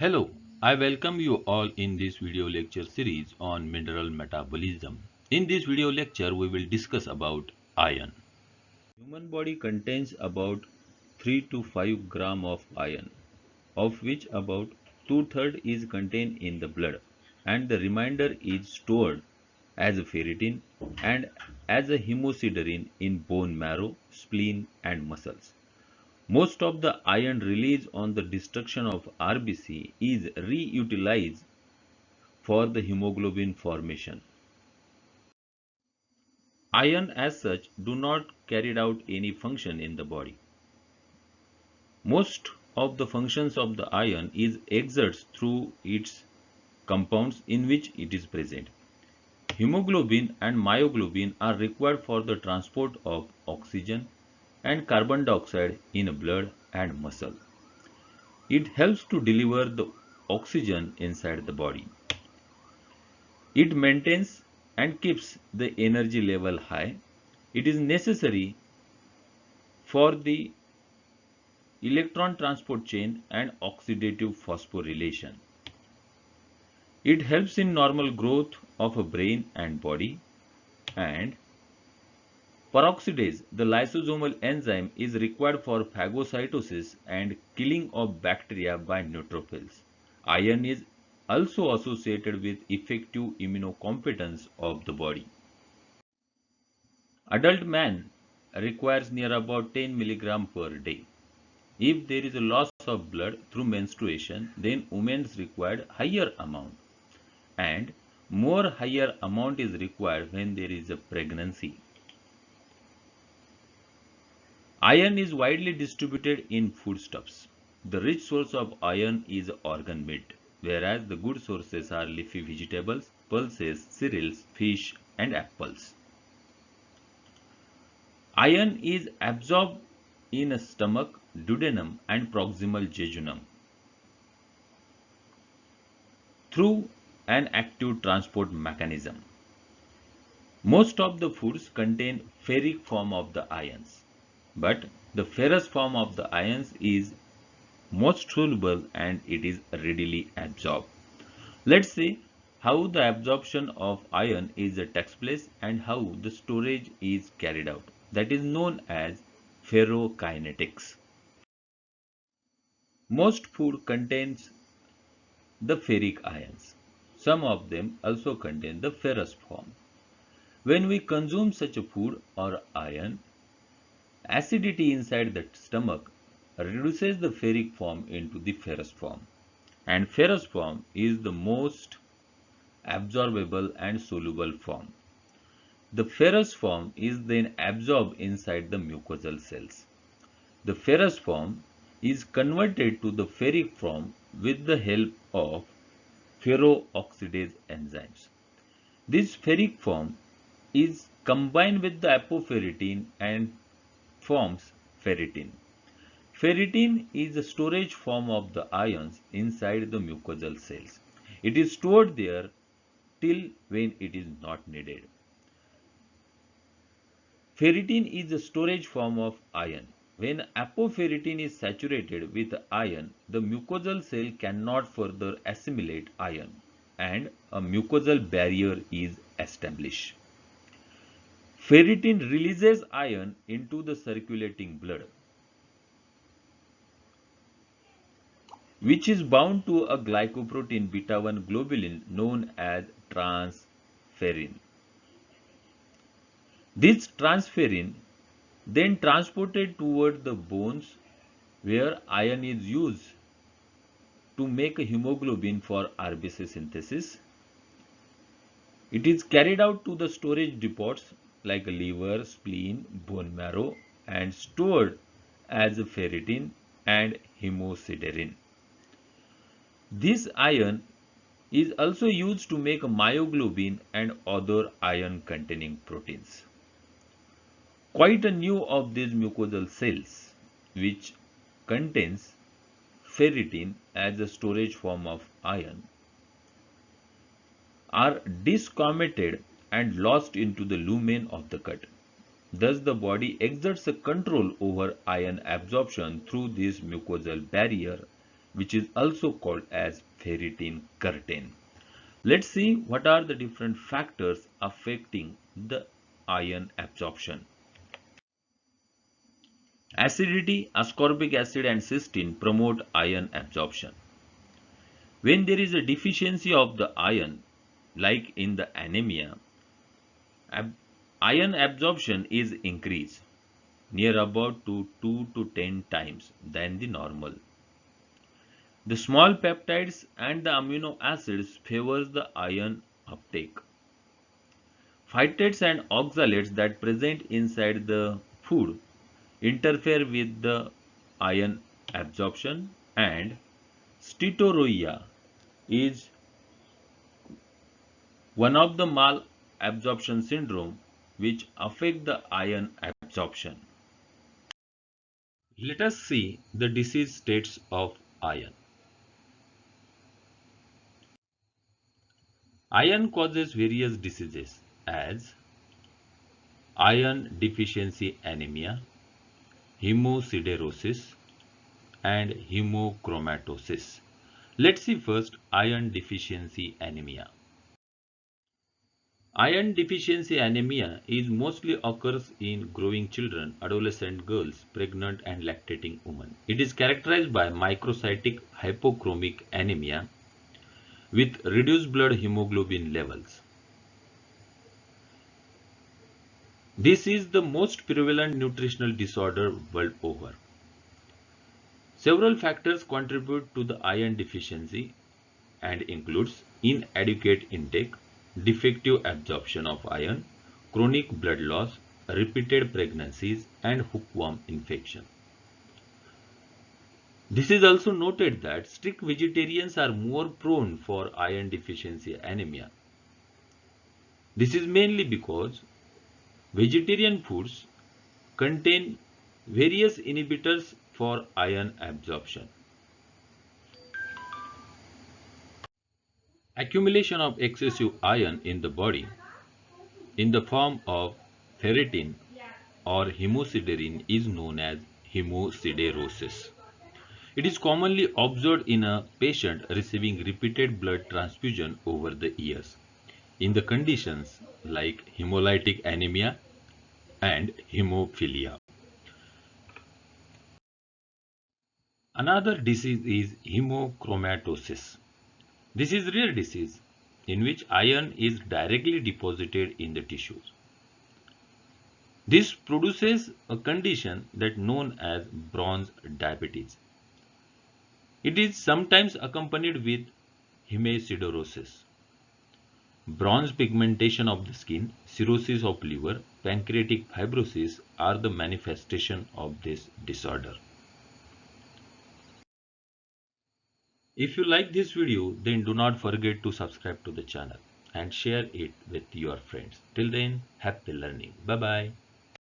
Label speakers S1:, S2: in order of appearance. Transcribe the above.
S1: Hello, I welcome you all in this video lecture series on mineral metabolism. In this video lecture, we will discuss about iron. Human body contains about 3 to 5 gram of iron, of which about two-third is contained in the blood and the remainder is stored as ferritin and as a hemosiderin in bone marrow, spleen and muscles. Most of the iron released on the destruction of RBC is reutilized for the hemoglobin formation. Iron as such do not carry out any function in the body. Most of the functions of the iron is exerts through its compounds in which it is present. Hemoglobin and myoglobin are required for the transport of oxygen and carbon dioxide in blood and muscle. It helps to deliver the oxygen inside the body. It maintains and keeps the energy level high. It is necessary for the electron transport chain and oxidative phosphorylation. It helps in normal growth of a brain and body and Peroxidase, the lysosomal enzyme, is required for phagocytosis and killing of bacteria by neutrophils. Iron is also associated with effective immunocompetence of the body. Adult man requires near about 10 mg per day. If there is a loss of blood through menstruation, then women's required higher amount and more higher amount is required when there is a pregnancy. Iron is widely distributed in foodstuffs. The rich source of iron is organ meat, whereas the good sources are leafy vegetables, pulses, cereals, fish and apples. Iron is absorbed in stomach, duodenum and proximal jejunum through an active transport mechanism. Most of the foods contain ferric form of the ions but the ferrous form of the ions is most soluble and it is readily absorbed. Let's see how the absorption of iron is a takes place and how the storage is carried out. That is known as ferrokinetics. Most food contains the ferric ions. Some of them also contain the ferrous form. When we consume such a food or iron, Acidity inside the stomach reduces the ferric form into the ferrous form and ferrous form is the most absorbable and soluble form. The ferrous form is then absorbed inside the mucosal cells. The ferrous form is converted to the ferric form with the help of ferroxidase enzymes. This ferric form is combined with the apoferritin and forms ferritin. Ferritin is a storage form of the ions inside the mucosal cells. It is stored there till when it is not needed. Ferritin is a storage form of iron. When apoferritin is saturated with iron, the mucosal cell cannot further assimilate iron and a mucosal barrier is established. Ferritin releases iron into the circulating blood, which is bound to a glycoprotein beta-1 globulin known as transferrin. This transferrin then transported toward the bones where iron is used to make a hemoglobin for RBC synthesis. It is carried out to the storage depots like liver, spleen, bone marrow and stored as ferritin and hemosiderin. This iron is also used to make myoglobin and other iron containing proteins. Quite a new of these mucosal cells which contains ferritin as a storage form of iron are desquamated and lost into the lumen of the cut. Thus, the body exerts a control over iron absorption through this mucosal barrier which is also called as ferritin curtain. Let's see what are the different factors affecting the iron absorption. Acidity, ascorbic acid and cysteine promote iron absorption. When there is a deficiency of the iron, like in the anemia, iron absorption is increased near about to 2 to 10 times than the normal. The small peptides and the amino acids favors the iron uptake. Phytates and oxalates that present inside the food interfere with the iron absorption and steatorrhea is one of the malabsorption syndrome which affect the iron absorption. Let us see the disease states of iron. Iron causes various diseases as iron deficiency anemia, hemosiderosis and hemochromatosis. Let's see first iron deficiency anemia. Iron deficiency anemia is mostly occurs in growing children, adolescent girls, pregnant and lactating women. It is characterized by microcytic hypochromic anemia with reduced blood hemoglobin levels. This is the most prevalent nutritional disorder world over. Several factors contribute to the iron deficiency and includes inadequate intake, defective absorption of iron, chronic blood loss, repeated pregnancies and hookworm infection. This is also noted that strict vegetarians are more prone for iron deficiency anemia. This is mainly because vegetarian foods contain various inhibitors for iron absorption. Accumulation of excessive iron in the body in the form of ferritin or hemosiderin is known as hemosiderosis. It is commonly observed in a patient receiving repeated blood transfusion over the years in the conditions like hemolytic anemia and hemophilia. Another disease is hemochromatosis. This is rare disease in which iron is directly deposited in the tissues. This produces a condition that known as bronze diabetes. It is sometimes accompanied with hemosiderosis. Bronze pigmentation of the skin, cirrhosis of liver, pancreatic fibrosis are the manifestation of this disorder. If you like this video, then do not forget to subscribe to the channel and share it with your friends. Till then, happy learning. Bye-bye.